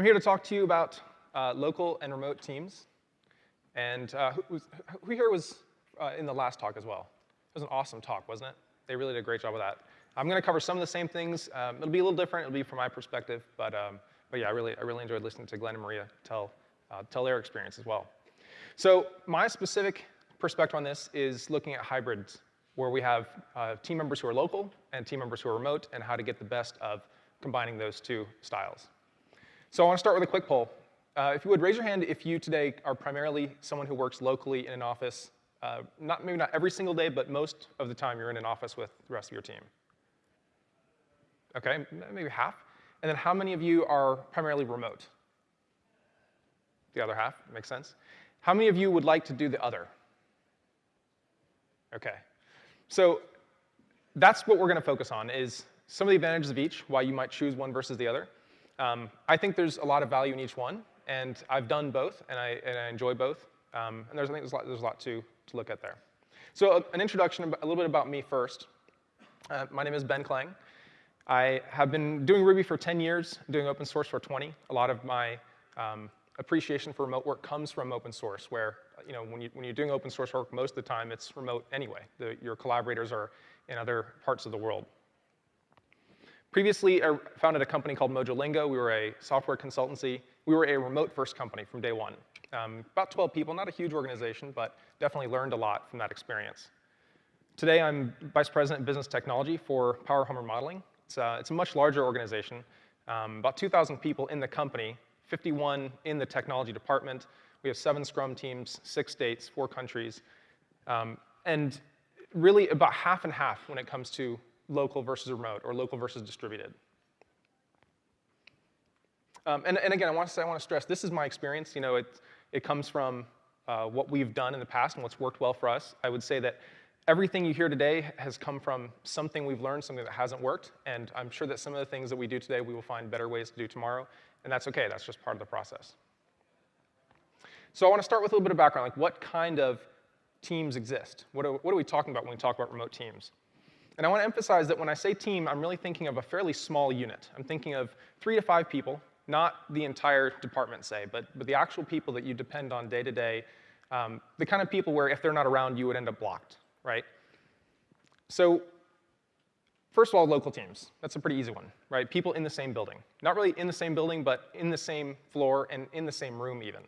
I'm here to talk to you about uh, local and remote teams. And uh, who, who, here was uh, in the last talk as well? It was an awesome talk, wasn't it? They really did a great job with that. I'm going to cover some of the same things. Um, it'll be a little different. It'll be from my perspective. But, um, but yeah, I really, I really enjoyed listening to Glenn and Maria tell, uh, tell their experience as well. So my specific perspective on this is looking at hybrids, where we have uh, team members who are local and team members who are remote, and how to get the best of combining those two styles. So I want to start with a quick poll. Uh, if you would raise your hand if you today are primarily someone who works locally in an office, uh, not maybe not every single day, but most of the time you're in an office with the rest of your team. Okay, maybe half. And then how many of you are primarily remote? The other half, makes sense. How many of you would like to do the other? Okay, so that's what we're going to focus on is some of the advantages of each, why you might choose one versus the other. Um, I think there's a lot of value in each one, and I've done both, and I, and I enjoy both. Um, and there's, I think there's a lot, there's a lot to, to look at there. So uh, an introduction, a little bit about me first. Uh, my name is Ben Klang. I have been doing Ruby for 10 years, doing open source for 20. A lot of my um, appreciation for remote work comes from open source, where you know, when, you, when you're doing open source work, most of the time it's remote anyway. The, your collaborators are in other parts of the world. Previously, I founded a company called Mojolingo. We were a software consultancy. We were a remote-first company from day one. Um, about 12 people, not a huge organization, but definitely learned a lot from that experience. Today, I'm Vice President of Business Technology for Power Home Remodeling. It's, uh, it's a much larger organization, um, about 2,000 people in the company, 51 in the technology department. We have seven Scrum teams, six states, four countries, um, and really about half and half when it comes to local versus remote or local versus distributed. Um, and, and, again, I want to say, I want to stress, this is my experience. You know, it, it comes from uh, what we've done in the past and what's worked well for us. I would say that everything you hear today has come from something we've learned, something that hasn't worked, and I'm sure that some of the things that we do today, we will find better ways to do tomorrow, and that's okay. That's just part of the process. So I want to start with a little bit of background, like what kind of teams exist? What are, what are we talking about when we talk about remote teams? And I want to emphasize that when I say team, I'm really thinking of a fairly small unit. I'm thinking of three to five people, not the entire department, say, but, but the actual people that you depend on day to day, um, the kind of people where if they're not around, you would end up blocked, right? So first of all, local teams. That's a pretty easy one, right? People in the same building. Not really in the same building, but in the same floor and in the same room even.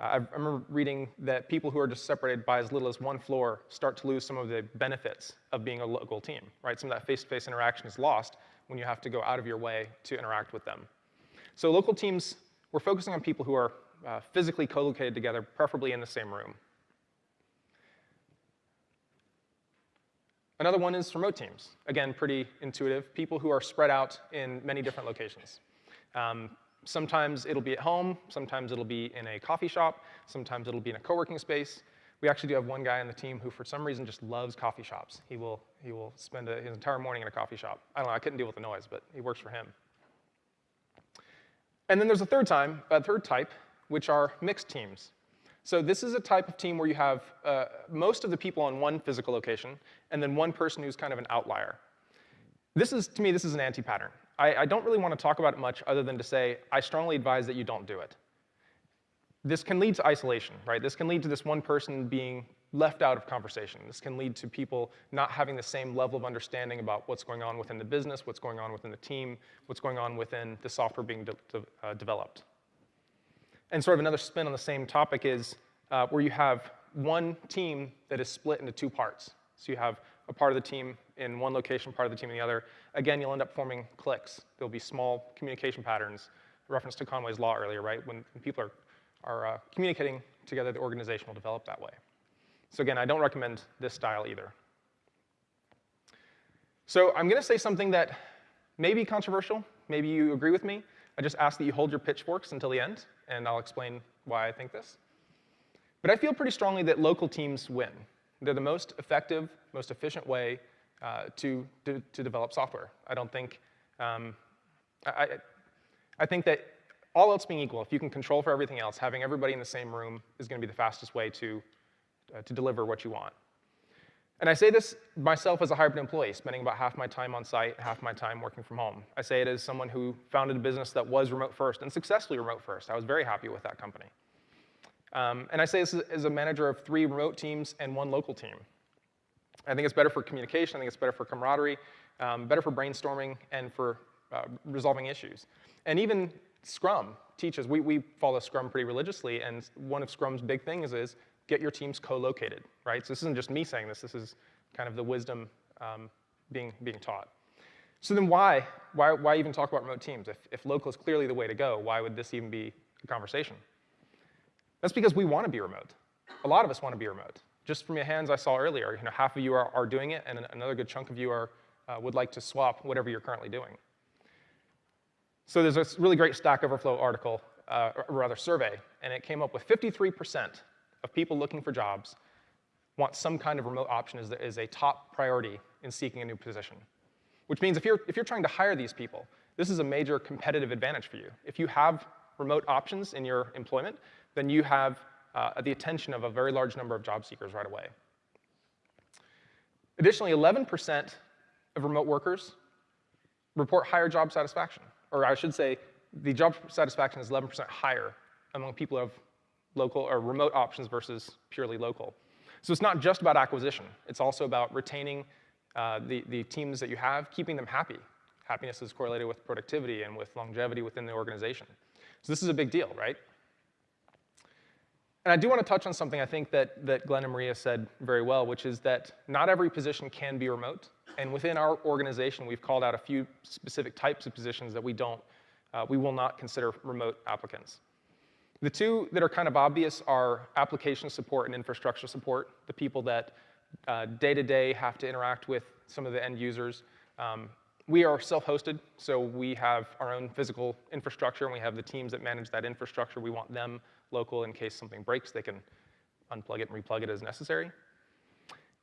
I remember reading that people who are just separated by as little as one floor start to lose some of the benefits of being a local team, right? Some of that face-to-face -face interaction is lost when you have to go out of your way to interact with them. So local teams, we're focusing on people who are uh, physically co-located together, preferably in the same room. Another one is remote teams. Again, pretty intuitive. People who are spread out in many different locations. Um, Sometimes it'll be at home, sometimes it'll be in a coffee shop, sometimes it'll be in a co-working space. We actually do have one guy on the team who for some reason just loves coffee shops. He will, he will spend a, his entire morning in a coffee shop. I don't know, I couldn't deal with the noise, but he works for him. And then there's a third time, a third type, which are mixed teams. So this is a type of team where you have uh, most of the people on one physical location, and then one person who's kind of an outlier. This is, to me, this is an anti-pattern. I, I don't really want to talk about it much other than to say, I strongly advise that you don't do it. This can lead to isolation, right? This can lead to this one person being left out of conversation. This can lead to people not having the same level of understanding about what's going on within the business, what's going on within the team, what's going on within the software being de de uh, developed. And sort of another spin on the same topic is uh, where you have one team that is split into two parts. So you have a part of the team in one location, part of the team in the other, again, you'll end up forming cliques. There'll be small communication patterns, reference to Conway's Law earlier, right? When, when people are, are uh, communicating together, the organization will develop that way. So again, I don't recommend this style either. So I'm gonna say something that may be controversial, maybe you agree with me. I just ask that you hold your pitchforks until the end, and I'll explain why I think this. But I feel pretty strongly that local teams win. They're the most effective, most efficient way uh, to, to, to, develop software. I don't think, um, I, I think that all else being equal, if you can control for everything else, having everybody in the same room is going to be the fastest way to, uh, to deliver what you want. And I say this myself as a hybrid employee, spending about half my time on site, half my time working from home. I say it as someone who founded a business that was remote first and successfully remote first. I was very happy with that company. Um, and I say this as a manager of three remote teams and one local team. I think it's better for communication, I think it's better for camaraderie, um, better for brainstorming and for uh, resolving issues. And even Scrum teaches, we, we follow Scrum pretty religiously, and one of Scrum's big things is get your teams co-located, right? So this isn't just me saying this, this is kind of the wisdom um, being, being taught. So then why, why, why even talk about remote teams? If, if local is clearly the way to go, why would this even be a conversation? That's because we want to be remote. A lot of us want to be remote. Just from your hands I saw earlier, you know, half of you are, are doing it, and another good chunk of you are, uh, would like to swap whatever you're currently doing. So there's a really great Stack Overflow article, uh, or rather survey, and it came up with 53% of people looking for jobs want some kind of remote option as, is a top priority in seeking a new position. Which means if you're, if you're trying to hire these people, this is a major competitive advantage for you. If you have remote options in your employment, then you have uh, the attention of a very large number of job seekers right away. Additionally, 11% of remote workers report higher job satisfaction. Or I should say, the job satisfaction is 11% higher among people who have local or remote options versus purely local. So it's not just about acquisition. It's also about retaining uh, the, the teams that you have, keeping them happy. Happiness is correlated with productivity and with longevity within the organization. So this is a big deal, right? And I do want to touch on something I think that, that Glenn and Maria said very well, which is that not every position can be remote. And within our organization, we've called out a few specific types of positions that we don't, uh, we will not consider remote applicants. The two that are kind of obvious are application support and infrastructure support, the people that uh, day to day have to interact with some of the end users. Um, we are self-hosted, so we have our own physical infrastructure, and we have the teams that manage that infrastructure. We want them local in case something breaks, they can unplug it and replug it as necessary.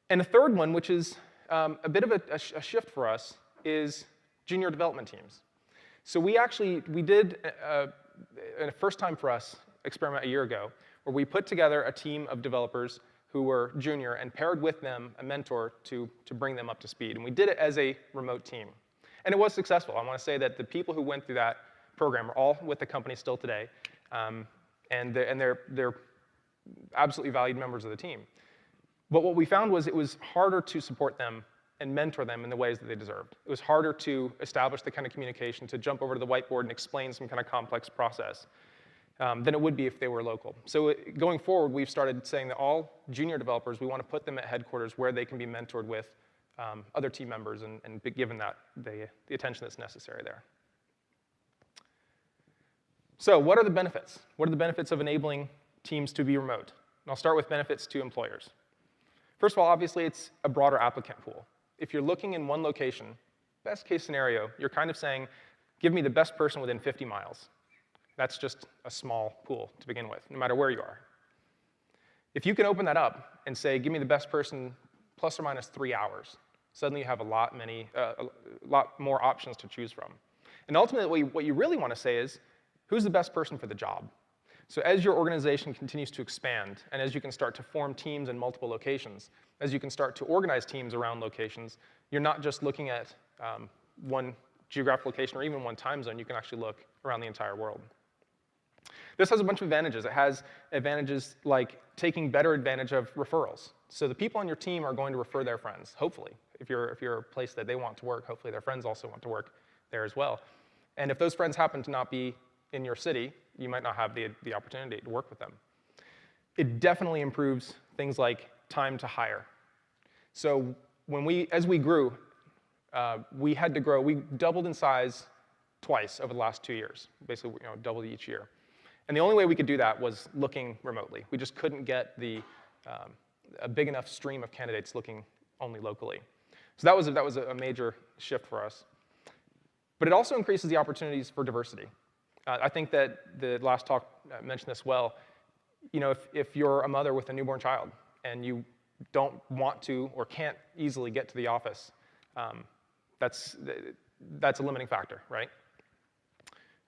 And the third one, which is um, a bit of a, a, sh a shift for us, is junior development teams. So we actually, we did, uh, a first time for us, experiment a year ago, where we put together a team of developers who were junior and paired with them a mentor to, to bring them up to speed. And we did it as a remote team. And it was successful. I want to say that the people who went through that program are all with the company still today. Um, and they're, and they're, they're absolutely valued members of the team. But what we found was it was harder to support them and mentor them in the ways that they deserved. It was harder to establish the kind of communication, to jump over to the whiteboard and explain some kind of complex process um, than it would be if they were local. So it, going forward, we've started saying that all junior developers, we want to put them at headquarters where they can be mentored with um, other team members and, and given that the, the attention that's necessary there. So what are the benefits? What are the benefits of enabling teams to be remote? And I'll start with benefits to employers. First of all, obviously, it's a broader applicant pool. If you're looking in one location, best case scenario, you're kind of saying, give me the best person within 50 miles. That's just a small pool to begin with, no matter where you are. If you can open that up and say, give me the best person plus or minus three hours, suddenly you have a lot, many, uh, a lot more options to choose from. And ultimately, what you really want to say is, who's the best person for the job? So as your organization continues to expand, and as you can start to form teams in multiple locations, as you can start to organize teams around locations, you're not just looking at um, one geographic location or even one time zone, you can actually look around the entire world. This has a bunch of advantages. It has advantages like taking better advantage of referrals. So the people on your team are going to refer their friends, hopefully. If you're, if you're a place that they want to work, hopefully their friends also want to work there as well. And if those friends happen to not be in your city, you might not have the, the opportunity to work with them. It definitely improves things like time to hire. So when we, as we grew, uh, we had to grow, we doubled in size twice over the last two years, basically you know, doubled each year. And the only way we could do that was looking remotely. We just couldn't get the, um, a big enough stream of candidates looking only locally. So that was, a, that was a major shift for us. But it also increases the opportunities for diversity. Uh, I think that the last talk uh, mentioned this well. You know, if, if you're a mother with a newborn child and you don't want to or can't easily get to the office, um, that's, that's a limiting factor, right?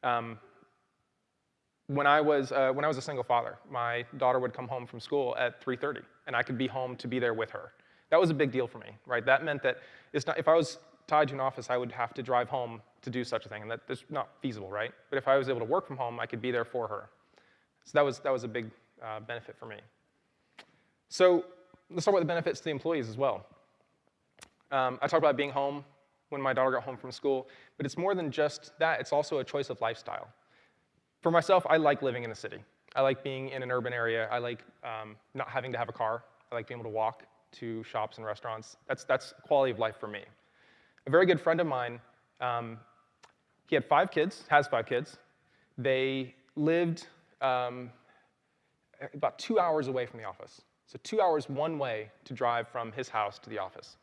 Um, when I was uh, when I was a single father, my daughter would come home from school at 3:30, and I could be home to be there with her. That was a big deal for me, right? That meant that it's not, if I was tied to an office, I would have to drive home to do such a thing, and that, that's not feasible, right? But if I was able to work from home, I could be there for her. So that was, that was a big uh, benefit for me. So let's talk about the benefits to the employees as well. Um, I talked about being home when my daughter got home from school, but it's more than just that. It's also a choice of lifestyle. For myself, I like living in a city. I like being in an urban area. I like um, not having to have a car. I like being able to walk to shops and restaurants. That's, that's quality of life for me. A very good friend of mine, um, he had five kids, has five kids. They lived um, about two hours away from the office. So two hours one way to drive from his house to the office.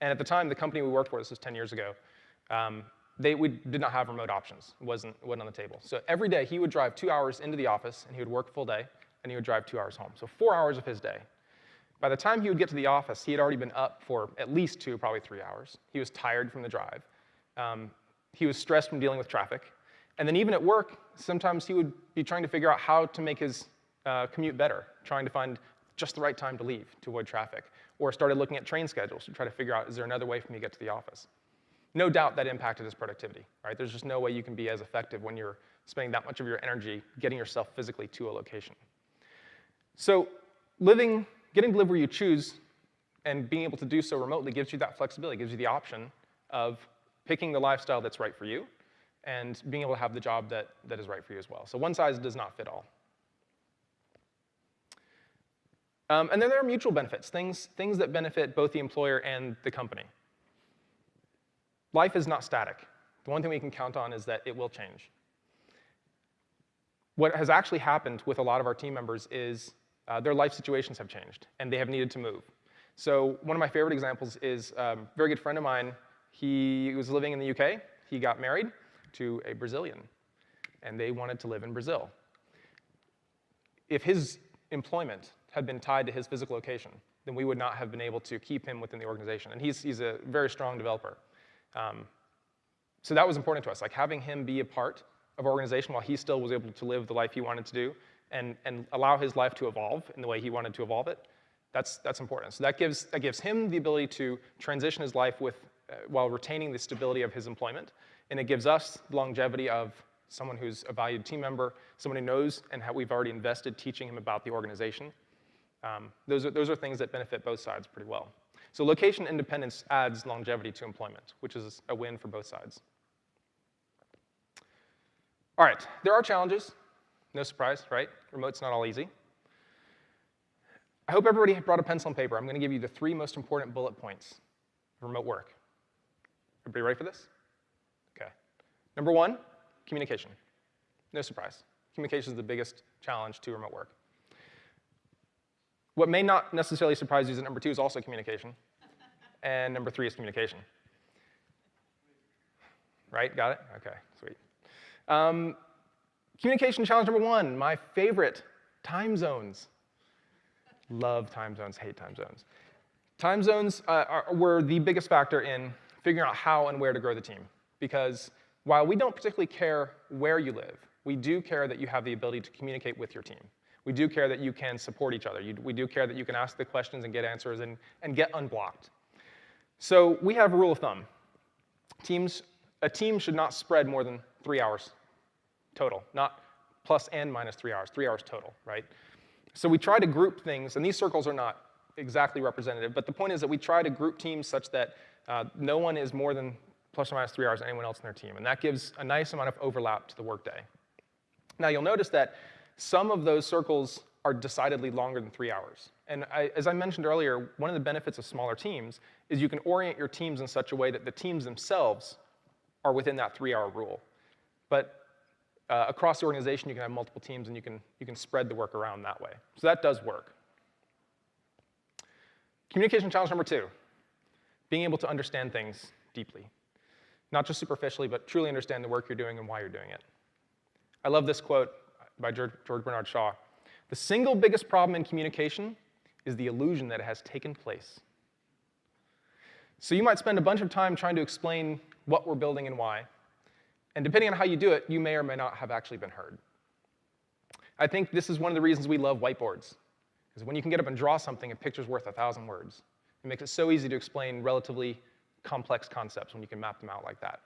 And at the time, the company we worked for, this was 10 years ago, um, they, we did not have remote options. It wasn't, wasn't on the table. So every day, he would drive two hours into the office, and he would work full day, and he would drive two hours home. So four hours of his day. By the time he would get to the office, he had already been up for at least two, probably three hours. He was tired from the drive. Um, he was stressed from dealing with traffic. And then even at work, sometimes he would be trying to figure out how to make his uh, commute better, trying to find just the right time to leave to avoid traffic, or started looking at train schedules to try to figure out, is there another way for me to get to the office? No doubt that impacted his productivity, right? There's just no way you can be as effective when you're spending that much of your energy getting yourself physically to a location. So living Getting to live where you choose and being able to do so remotely gives you that flexibility, gives you the option of picking the lifestyle that's right for you and being able to have the job that, that is right for you as well. So one size does not fit all. Um, and then there are mutual benefits, things, things that benefit both the employer and the company. Life is not static. The one thing we can count on is that it will change. What has actually happened with a lot of our team members is uh, their life situations have changed, and they have needed to move. So one of my favorite examples is um, a very good friend of mine. He was living in the UK. He got married to a Brazilian, and they wanted to live in Brazil. If his employment had been tied to his physical location, then we would not have been able to keep him within the organization. And he's, he's a very strong developer. Um, so that was important to us, like having him be a part of organization while he still was able to live the life he wanted to do and, and allow his life to evolve in the way he wanted to evolve it, that's, that's important. So that gives, that gives him the ability to transition his life with, while retaining the stability of his employment. And it gives us longevity of someone who's a valued team member, someone who knows and how we've already invested teaching him about the organization. Um, those, are, those are things that benefit both sides pretty well. So location independence adds longevity to employment, which is a win for both sides. All right, there are challenges. No surprise, right? Remote's not all easy. I hope everybody brought a pencil and paper. I'm going to give you the three most important bullet points of remote work. Everybody ready for this? Okay. Number one, communication. No surprise. Communication is the biggest challenge to remote work. What may not necessarily surprise you is that number two is also communication. and number three is communication. Right? Got it? Okay, sweet. Um, Communication challenge number one, my favorite, time zones. Love time zones, hate time zones. Time zones uh, are, were the biggest factor in figuring out how and where to grow the team. Because while we don't particularly care where you live, we do care that you have the ability to communicate with your team. We do care that you can support each other. You, we do care that you can ask the questions and get answers and, and get unblocked. So we have a rule of thumb. Teams, a team should not spread more than three hours total, not plus and minus three hours, three hours total, right? So we try to group things, and these circles are not exactly representative, but the point is that we try to group teams such that uh, no one is more than plus or minus three hours anyone else in their team, and that gives a nice amount of overlap to the workday. Now you'll notice that some of those circles are decidedly longer than three hours. And I, as I mentioned earlier, one of the benefits of smaller teams is you can orient your teams in such a way that the teams themselves are within that three-hour rule. But uh, across the organization, you can have multiple teams and you can, you can spread the work around that way. So that does work. Communication challenge number two, being able to understand things deeply. Not just superficially, but truly understand the work you're doing and why you're doing it. I love this quote by George, Bernard Shaw. The single biggest problem in communication is the illusion that it has taken place. So you might spend a bunch of time trying to explain what we're building and why, and depending on how you do it, you may or may not have actually been heard. I think this is one of the reasons we love whiteboards, is when you can get up and draw something, a picture's worth a thousand words. It makes it so easy to explain relatively complex concepts when you can map them out like that.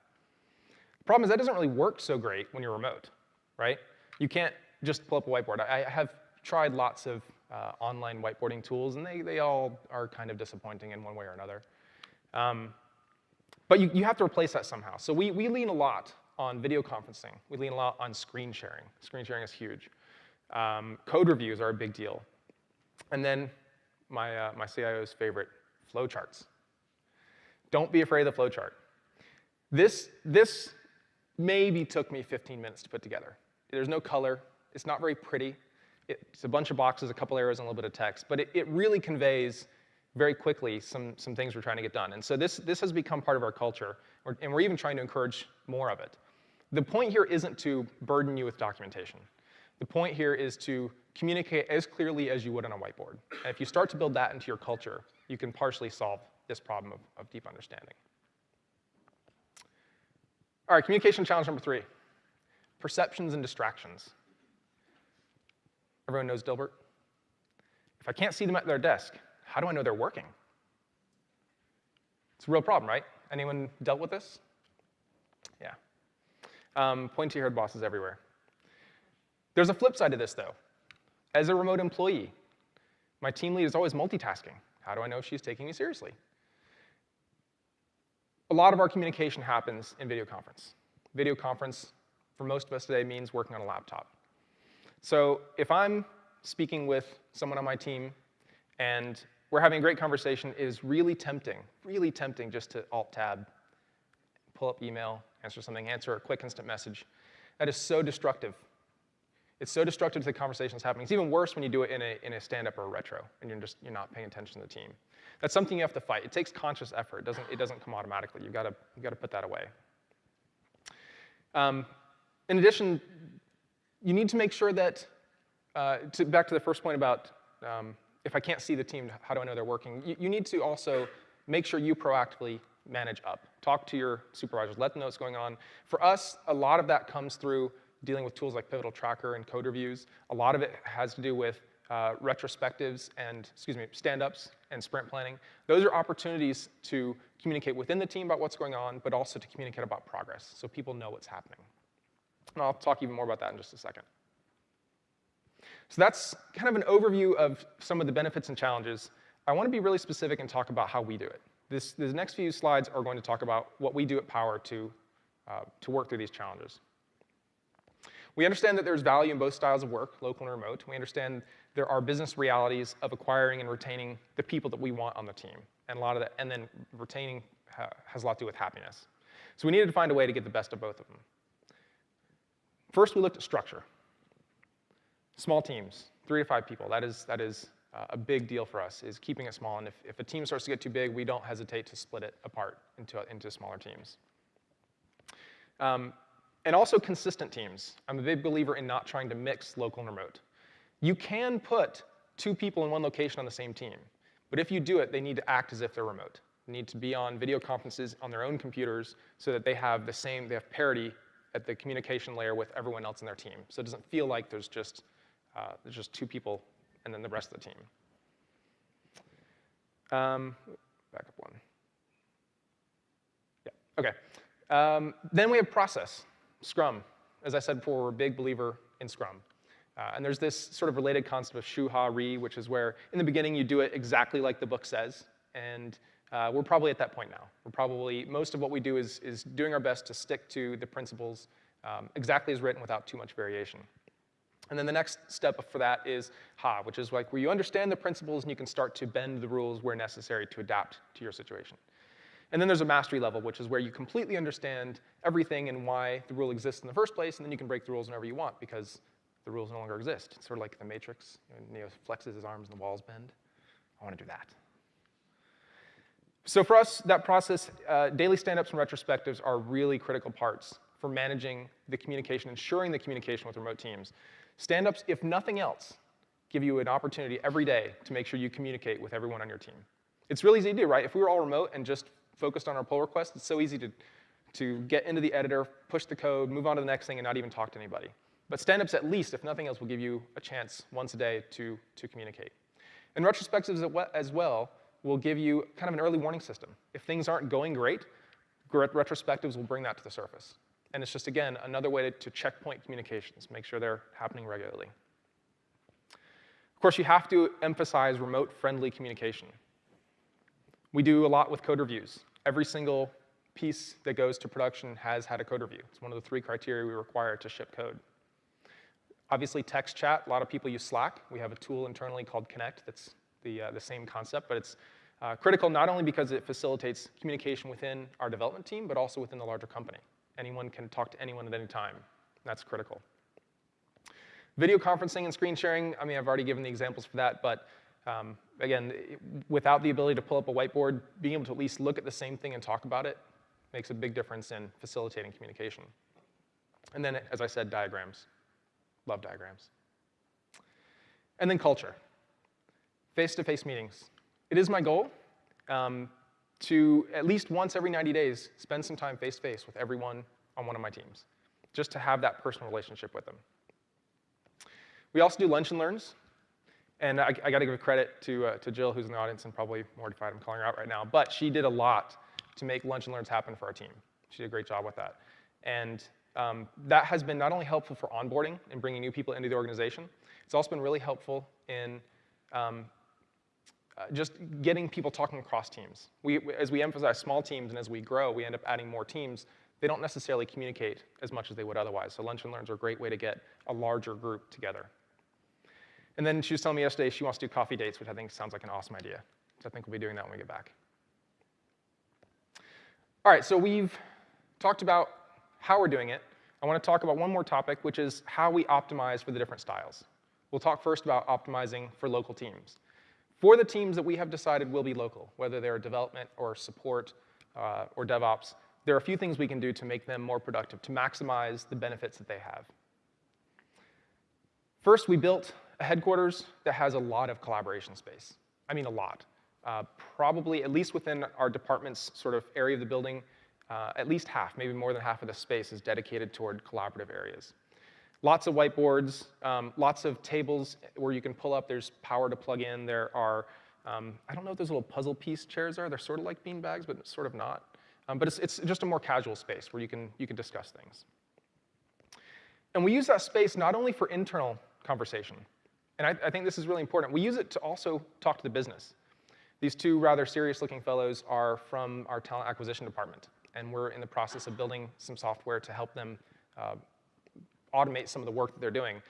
The problem is that doesn't really work so great when you're remote, right? You can't just pull up a whiteboard. I have tried lots of uh, online whiteboarding tools, and they, they all are kind of disappointing in one way or another. Um, but you, you have to replace that somehow. So we, we lean a lot on video conferencing. We lean a lot on screen sharing. Screen sharing is huge. Um, code reviews are a big deal. And then my, uh, my CIO's favorite, flowcharts. Don't be afraid of the flowchart. This, this maybe took me 15 minutes to put together. There's no color. It's not very pretty. It's a bunch of boxes, a couple arrows, and a little bit of text. But it, it really conveys very quickly some, some things we're trying to get done. And so this, this has become part of our culture, and we're even trying to encourage more of it. The point here isn't to burden you with documentation. The point here is to communicate as clearly as you would on a whiteboard. And if you start to build that into your culture, you can partially solve this problem of, of deep understanding. All right, communication challenge number three, perceptions and distractions. Everyone knows Dilbert? If I can't see them at their desk, how do I know they're working? It's a real problem, right? Anyone dealt with this? Yeah. Um, pointy-haired bosses everywhere. There's a flip side to this, though. As a remote employee, my team lead is always multitasking. How do I know she's taking me seriously? A lot of our communication happens in video conference. Video conference, for most of us today, means working on a laptop. So if I'm speaking with someone on my team and we're having a great conversation, it is really tempting, really tempting just to alt-tab, pull up email, answer something, answer a quick instant message. That is so destructive. It's so destructive to the conversation that's happening. It's even worse when you do it in a, in a stand-up or a retro, and you're just you're not paying attention to the team. That's something you have to fight. It takes conscious effort. It doesn't, it doesn't come automatically. You've got to, you've got to put that away. Um, in addition, you need to make sure that, uh, to, back to the first point about um, if I can't see the team, how do I know they're working? You, you need to also make sure you proactively manage up. Talk to your supervisors, let them know what's going on. For us, a lot of that comes through dealing with tools like Pivotal Tracker and code reviews. A lot of it has to do with uh, retrospectives and, excuse me, stand-ups and sprint planning. Those are opportunities to communicate within the team about what's going on, but also to communicate about progress so people know what's happening. And I'll talk even more about that in just a second. So that's kind of an overview of some of the benefits and challenges. I want to be really specific and talk about how we do it. This, the next few slides are going to talk about what we do at Power to, uh, to work through these challenges. We understand that there's value in both styles of work, local and remote. We understand there are business realities of acquiring and retaining the people that we want on the team. And a lot of that, and then retaining ha has a lot to do with happiness. So we needed to find a way to get the best of both of them. First, we looked at structure. Small teams, three to five people. That is, that is uh, a big deal for us, is keeping it small. And if, if a team starts to get too big, we don't hesitate to split it apart into, into smaller teams. Um, and also consistent teams. I'm a big believer in not trying to mix local and remote. You can put two people in one location on the same team, but if you do it, they need to act as if they're remote. They need to be on video conferences on their own computers so that they have the same, they have parity at the communication layer with everyone else in their team. So it doesn't feel like there's just, uh, there's just two people and then the rest of the team. Um, back up one. Yeah, okay. Um, then we have process, Scrum. As I said before, we're a big believer in Scrum. Uh, and there's this sort of related concept of shu ha ri, which is where in the beginning you do it exactly like the book says. And uh, we're probably at that point now. We're probably, most of what we do is, is doing our best to stick to the principles um, exactly as written without too much variation. And then the next step for that is ha, which is like where you understand the principles and you can start to bend the rules where necessary to adapt to your situation. And then there's a mastery level, which is where you completely understand everything and why the rule exists in the first place, and then you can break the rules whenever you want because the rules no longer exist. It's sort of like the Matrix. You know, Neo flexes his arms and the walls bend. I want to do that. So for us, that process, uh, daily stand-ups and retrospectives are really critical parts for managing the communication, ensuring the communication with remote teams. Stand-ups, if nothing else, give you an opportunity every day to make sure you communicate with everyone on your team. It's really easy to do, right? If we were all remote and just focused on our pull request, it's so easy to, to get into the editor, push the code, move on to the next thing, and not even talk to anybody. But stand-ups, at least, if nothing else, will give you a chance once a day to, to communicate. And retrospectives as well will give you kind of an early warning system. If things aren't going great, retrospectives will bring that to the surface. And it's just, again, another way to, to checkpoint communications, make sure they're happening regularly. Of course, you have to emphasize remote-friendly communication. We do a lot with code reviews. Every single piece that goes to production has had a code review. It's one of the three criteria we require to ship code. Obviously, text chat, a lot of people use Slack. We have a tool internally called Connect that's the, uh, the same concept, but it's uh, critical not only because it facilitates communication within our development team, but also within the larger company. Anyone can talk to anyone at any time. That's critical. Video conferencing and screen sharing, I mean, I've already given the examples for that, but um, again, without the ability to pull up a whiteboard, being able to at least look at the same thing and talk about it makes a big difference in facilitating communication. And then, as I said, diagrams. Love diagrams. And then culture. Face-to-face -face meetings. It is my goal um, to, at least once every 90 days, spend some time face-to-face -face with everyone on one of my teams, just to have that personal relationship with them. We also do lunch and learns. And I, I got to give credit to, uh, to Jill, who's in the audience and probably mortified I'm calling her out right now. But she did a lot to make lunch and learns happen for our team. She did a great job with that. And um, that has been not only helpful for onboarding and bringing new people into the organization, it's also been really helpful in um, uh, just getting people talking across teams. We, as we emphasize small teams and as we grow, we end up adding more teams. They don't necessarily communicate as much as they would otherwise. So lunch and learns are a great way to get a larger group together. And then she was telling me yesterday she wants to do coffee dates, which I think sounds like an awesome idea. So I think we'll be doing that when we get back. All right, so we've talked about how we're doing it. I want to talk about one more topic, which is how we optimize for the different styles. We'll talk first about optimizing for local teams. For the teams that we have decided will be local, whether they're development or support uh, or DevOps, there are a few things we can do to make them more productive, to maximize the benefits that they have. First, we built a headquarters that has a lot of collaboration space. I mean a lot. Uh, probably, at least within our department's sort of area of the building, uh, at least half, maybe more than half of the space is dedicated toward collaborative areas. Lots of whiteboards, um, lots of tables where you can pull up. There's power to plug in. There are, um, I don't know what those little puzzle piece chairs are. They're sort of like bean bags, but sort of not. Um, but it's, it's just a more casual space where you can, you can discuss things. And we use that space not only for internal conversation, and I, I think this is really important. We use it to also talk to the business. These two rather serious-looking fellows are from our talent acquisition department, and we're in the process of building some software to help them uh, automate some of the work that they're doing.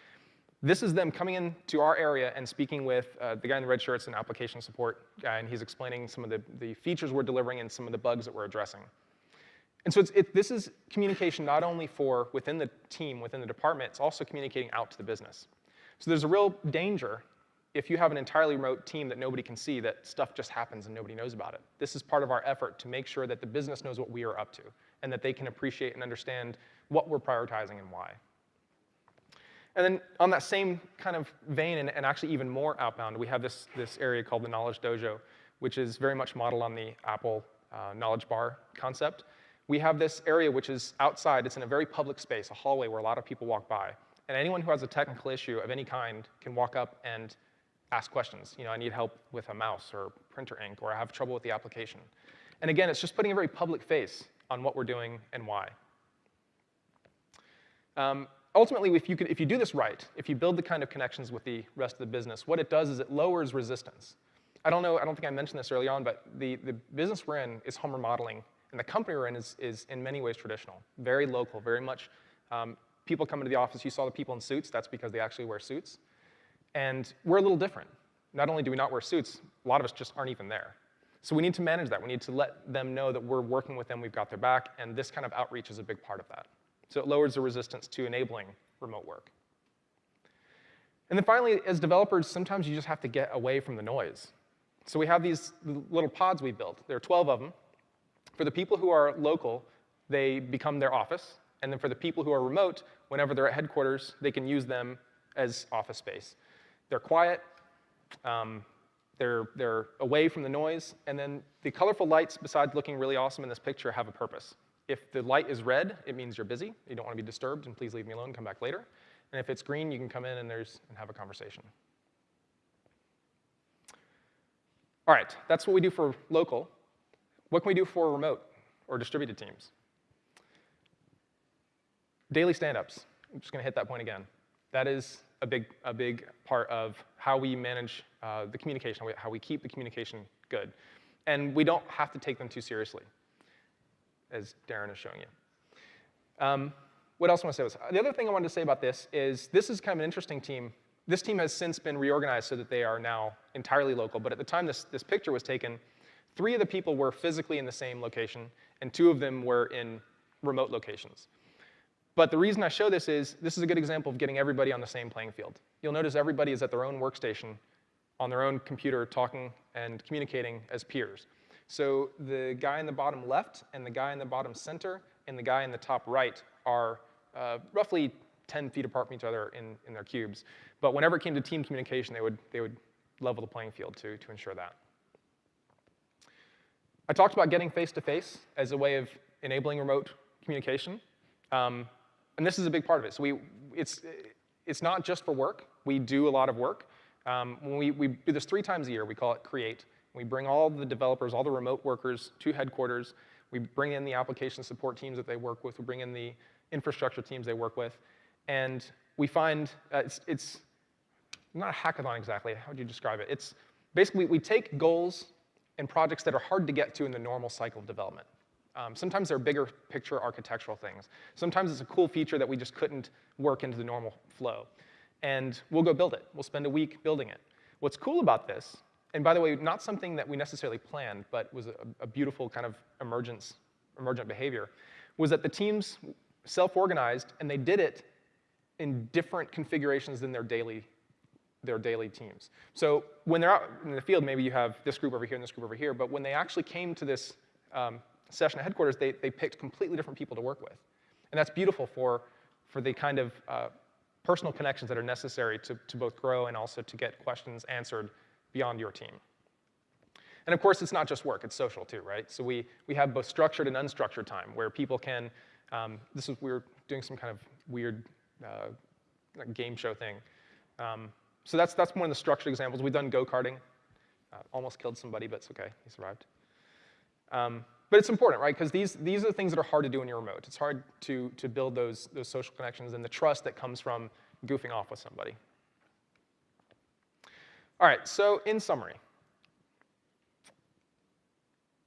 This is them coming into our area and speaking with uh, the guy in the red shirts, an application support guy, and he's explaining some of the, the features we're delivering and some of the bugs that we're addressing. And so it, this is communication not only for within the team, within the department, it's also communicating out to the business. So there's a real danger if you have an entirely remote team that nobody can see that stuff just happens and nobody knows about it. This is part of our effort to make sure that the business knows what we are up to and that they can appreciate and understand what we're prioritizing and why. And then on that same kind of vein, and, and actually even more outbound, we have this, this area called the Knowledge Dojo, which is very much modeled on the Apple uh, Knowledge Bar concept. We have this area which is outside. It's in a very public space, a hallway where a lot of people walk by. And anyone who has a technical issue of any kind can walk up and ask questions. You know, I need help with a mouse or printer ink, or I have trouble with the application. And again, it's just putting a very public face on what we're doing and why. Um, ultimately, if you, could, if you do this right, if you build the kind of connections with the rest of the business, what it does is it lowers resistance. I don't know, I don't think I mentioned this early on, but the, the business we're in is home remodeling, and the company we're in is, is in many ways traditional, very local, very much um, people come into the office, you saw the people in suits, that's because they actually wear suits. And we're a little different. Not only do we not wear suits, a lot of us just aren't even there. So we need to manage that. We need to let them know that we're working with them, we've got their back, and this kind of outreach is a big part of that. So it lowers the resistance to enabling remote work. And then finally, as developers, sometimes you just have to get away from the noise. So we have these little pods we built. There are 12 of them. For the people who are local, they become their office. And then for the people who are remote, whenever they're at headquarters, they can use them as office space. They're quiet, um, they're, they're away from the noise, and then the colorful lights, besides looking really awesome in this picture, have a purpose. If the light is red, it means you're busy, you don't want to be disturbed, and please leave me alone, come back later. And if it's green, you can come in and, there's, and have a conversation. All right, that's what we do for local. What can we do for remote or distributed teams? Daily stand-ups. I'm just going to hit that point again. That is a big, a big part of how we manage uh, the communication, how we keep the communication good. And we don't have to take them too seriously, as Darren is showing you. Um, what else I want to say the other thing I wanted to say about this is this is kind of an interesting team. This team has since been reorganized so that they are now entirely local, but at the time this, this picture was taken, three of the people were physically in the same location, and two of them were in remote locations. But the reason I show this is this is a good example of getting everybody on the same playing field. You'll notice everybody is at their own workstation on their own computer talking and communicating as peers. So the guy in the bottom left and the guy in the bottom center and the guy in the top right are uh, roughly 10 feet apart from each other in, in their cubes. But whenever it came to team communication, they would, they would level the playing field to, to ensure that. I talked about getting face-to-face -face as a way of enabling remote communication. Um, and this is a big part of it. So we, it's, it's not just for work. We do a lot of work. Um, when we, we do this three times a year, we call it Create. We bring all the developers, all the remote workers to headquarters. We bring in the application support teams that they work with. We bring in the infrastructure teams they work with. And we find uh, it's, it's not a hackathon exactly. How would you describe it? It's basically we take goals and projects that are hard to get to in the normal cycle of development. Um, sometimes they're bigger picture architectural things. Sometimes it's a cool feature that we just couldn't work into the normal flow. And we'll go build it. We'll spend a week building it. What's cool about this, and by the way, not something that we necessarily planned, but was a, a beautiful kind of emergence, emergent behavior, was that the teams self-organized and they did it in different configurations than their daily, their daily teams. So when they're out in the field, maybe you have this group over here and this group over here, but when they actually came to this um, session at headquarters, they, they picked completely different people to work with. And that's beautiful for, for the kind of uh, personal connections that are necessary to, to both grow and also to get questions answered beyond your team. And of course, it's not just work, it's social too, right? So we, we have both structured and unstructured time where people can, um, this is, we are doing some kind of weird uh, game show thing. Um, so that's, that's one of the structured examples. We've done go-karting. Uh, almost killed somebody, but it's okay, he survived. Um, but it's important, right? Because these, these are the things that are hard to do when you're remote. It's hard to, to build those, those social connections and the trust that comes from goofing off with somebody. All right, so in summary,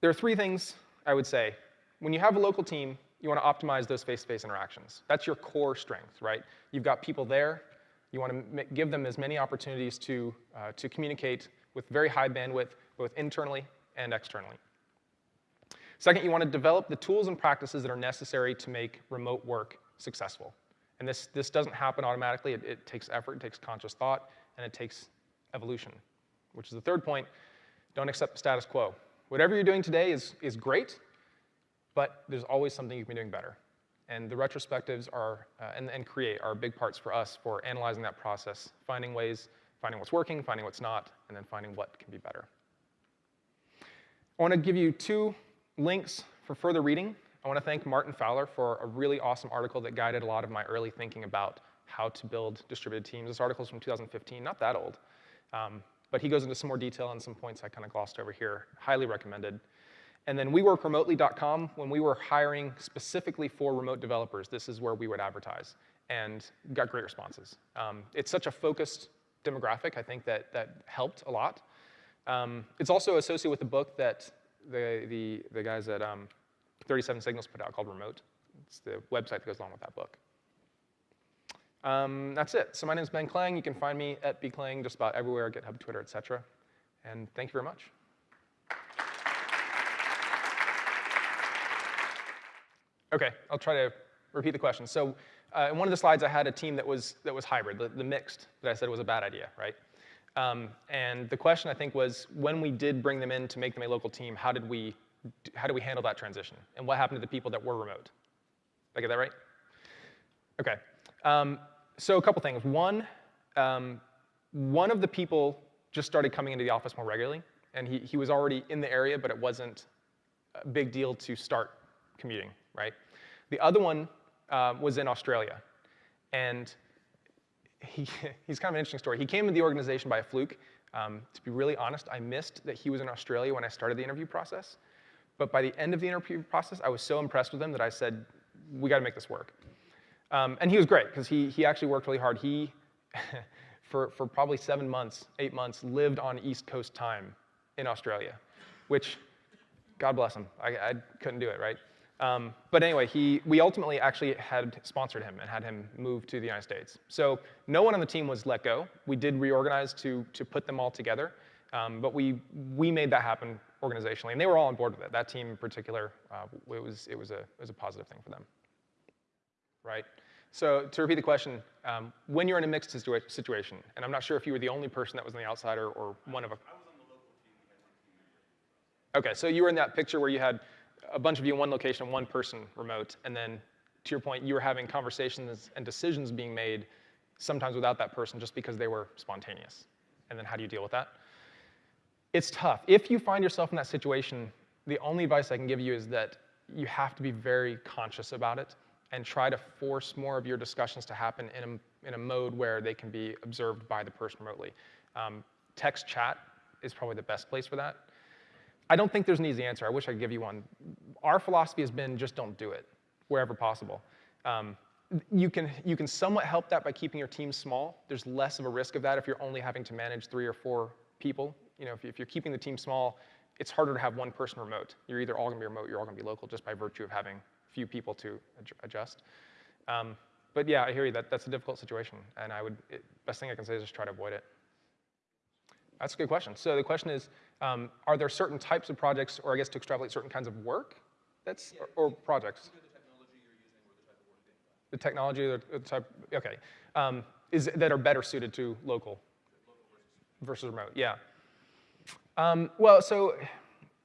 there are three things I would say. When you have a local team, you want to optimize those face-to-face -face interactions. That's your core strength, right? You've got people there. You want to give them as many opportunities to, uh, to communicate with very high bandwidth, both internally and externally. Second, you want to develop the tools and practices that are necessary to make remote work successful. And this, this doesn't happen automatically. It, it takes effort, it takes conscious thought, and it takes evolution, which is the third point. Don't accept the status quo. Whatever you're doing today is, is great, but there's always something you can be doing better. And the retrospectives are, uh, and, and create are big parts for us for analyzing that process, finding ways, finding what's working, finding what's not, and then finding what can be better. I want to give you two links for further reading. I want to thank Martin Fowler for a really awesome article that guided a lot of my early thinking about how to build distributed teams. This article is from 2015, not that old. Um, but he goes into some more detail on some points I kind of glossed over here. Highly recommended. And then weworkremotely.com, when we were hiring specifically for remote developers, this is where we would advertise and got great responses. Um, it's such a focused demographic, I think that that helped a lot. Um, it's also associated with the book that the, the, the guys at um, 37 Signals put out called Remote. It's the website that goes along with that book. Um, that's it. So my name is Ben Klang. You can find me at bklang just about everywhere, GitHub, Twitter, etc. And thank you very much. OK, I'll try to repeat the question. So uh, in one of the slides, I had a team that was, that was hybrid, the, the mixed, that I said was a bad idea, right? Um, and the question, I think, was when we did bring them in to make them a local team, how did we, how did we handle that transition? And what happened to the people that were remote? Did I get that right? OK. Um, so a couple things. One, um, one of the people just started coming into the office more regularly. And he, he was already in the area, but it wasn't a big deal to start commuting, right? The other one uh, was in Australia. And he, he's kind of an interesting story. He came into the organization by a fluke. Um, to be really honest, I missed that he was in Australia when I started the interview process. But by the end of the interview process, I was so impressed with him that I said, we got to make this work. Um, and he was great because he, he actually worked really hard. He, for, for probably seven months, eight months, lived on East Coast time in Australia, which, God bless him, I, I couldn't do it, right? Um, but anyway, he, we ultimately actually had sponsored him and had him move to the United States. So no one on the team was let go. We did reorganize to, to put them all together, um, but we, we made that happen organizationally, and they were all on board with it. That team in particular, uh, it, was, it, was a, it was a positive thing for them, right? So to repeat the question, um, when you're in a mixed situa situation, and I'm not sure if you were the only person that was on the outside or, or one of a... Okay, so you were in that picture where you had a bunch of you in one location, one person remote, and then to your point, you were having conversations and decisions being made sometimes without that person just because they were spontaneous. And then how do you deal with that? It's tough. If you find yourself in that situation, the only advice I can give you is that you have to be very conscious about it and try to force more of your discussions to happen in a, in a mode where they can be observed by the person remotely. Um, text chat is probably the best place for that. I don't think there's an easy answer. I wish I could give you one. Our philosophy has been just don't do it wherever possible. Um, you can, you can somewhat help that by keeping your team small. There's less of a risk of that if you're only having to manage three or four people. You know, if, if you're keeping the team small, it's harder to have one person remote. You're either all gonna be remote, you're all gonna be local just by virtue of having few people to adjust. Um, but yeah, I hear you. That, that's a difficult situation, and I would it, best thing I can say is just try to avoid it. That's a good question. So the question is, um, are there certain types of projects, or I guess to extrapolate certain kinds of work, that's yeah, or, or projects? The technology or the type, okay, um, is that are better suited to local, versus remote. Yeah. Um, well, so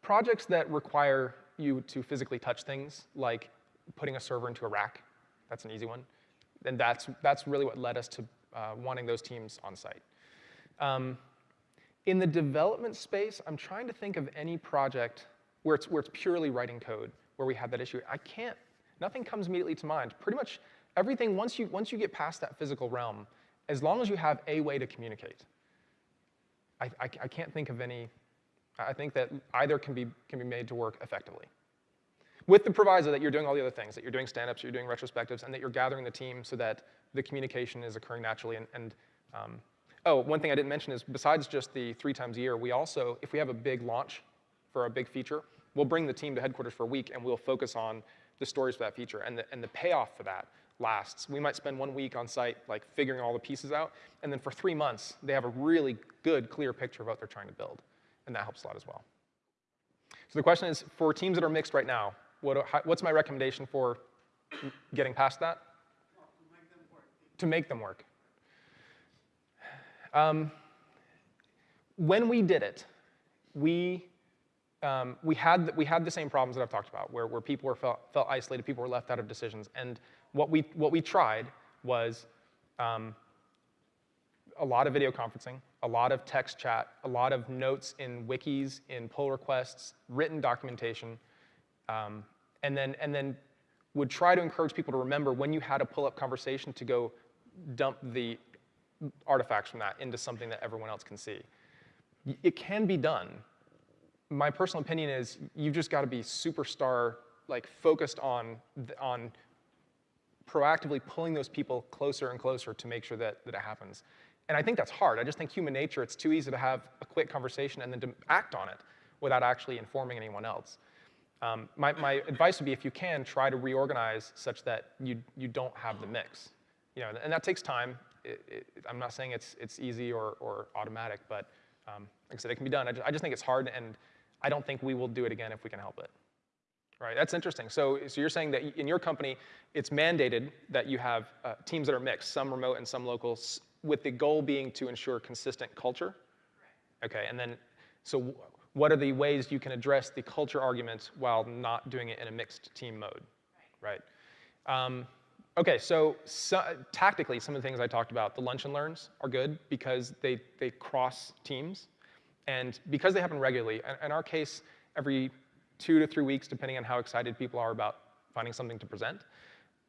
projects that require you to physically touch things, like putting a server into a rack. That's an easy one. And that's, that's really what led us to uh, wanting those teams on site. Um, in the development space, I'm trying to think of any project where it's, where it's purely writing code, where we have that issue. I can't, nothing comes immediately to mind. Pretty much everything, once you, once you get past that physical realm, as long as you have a way to communicate, I, I, I can't think of any, I think that either can be, can be made to work effectively with the proviso that you're doing all the other things, that you're doing stand-ups, you're doing retrospectives, and that you're gathering the team so that the communication is occurring naturally. And, and um, oh, one thing I didn't mention is besides just the three times a year, we also, if we have a big launch for a big feature, we'll bring the team to headquarters for a week and we'll focus on the stories for that feature. And the, and the payoff for that lasts. We might spend one week on site like figuring all the pieces out, and then for three months, they have a really good, clear picture of what they're trying to build. And that helps a lot as well. So the question is, for teams that are mixed right now, what, how, what's my recommendation for getting past that? to make them work. Um, when we did it, we, um, we, had, we had the same problems that I've talked about, where, where people were felt, felt isolated, people were left out of decisions. And what we, what we tried was um, a lot of video conferencing, a lot of text chat, a lot of notes in wikis, in pull requests, written documentation, um, and then, and then would try to encourage people to remember when you had a pull-up conversation to go dump the artifacts from that into something that everyone else can see. It can be done. My personal opinion is you've just got to be superstar, like focused on, on proactively pulling those people closer and closer to make sure that, that it happens. And I think that's hard. I just think human nature, it's too easy to have a quick conversation and then to act on it without actually informing anyone else. Um, my, my advice would be if you can, try to reorganize such that you, you don't have the mix. You know, and that takes time. It, it, I'm not saying it's, it's easy or, or automatic, but um, like I said, it can be done. I just, I just think it's hard, and I don't think we will do it again if we can help it. Right, that's interesting. So, so you're saying that in your company, it's mandated that you have uh, teams that are mixed, some remote and some local, with the goal being to ensure consistent culture? Okay, and then, so what are the ways you can address the culture arguments while not doing it in a mixed team mode, right? Um, okay, so, so, tactically, some of the things I talked about, the lunch and learns are good because they, they cross teams. And because they happen regularly, in our case, every two to three weeks, depending on how excited people are about finding something to present,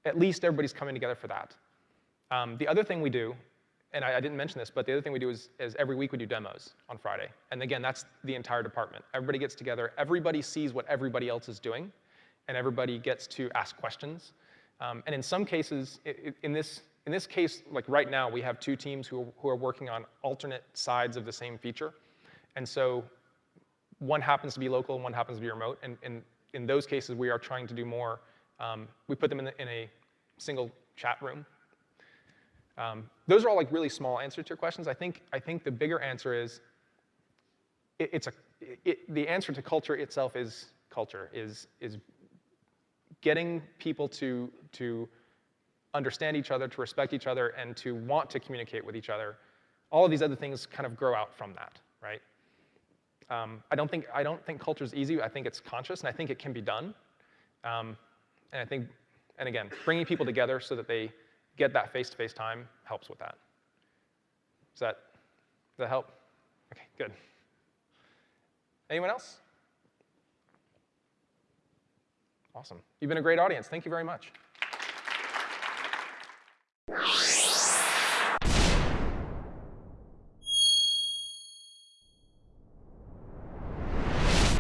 at least everybody's coming together for that. Um, the other thing we do and I, I didn't mention this, but the other thing we do is, is every week we do demos on Friday. And again, that's the entire department. Everybody gets together, everybody sees what everybody else is doing, and everybody gets to ask questions. Um, and in some cases, in this, in this case, like right now, we have two teams who, are- who are working on alternate sides of the same feature. And so one happens to be local and one happens to be remote. And, and in those cases, we are trying to do more. Um, we put them in, the, in a single chat room. Um, those are all like really small answers to your questions. I think, I think the bigger answer is it, it's a, it, the answer to culture itself is culture, is, is getting people to, to understand each other, to respect each other, and to want to communicate with each other. All of these other things kind of grow out from that, right? Um, I don't think I don't think culture is easy. I think it's conscious, and I think it can be done. Um, and I think, and again, bringing people together so that they get that face-to-face time helps with that. Does that does that help? Okay, good. Anyone else? Awesome. You've been a great audience. Thank you very much.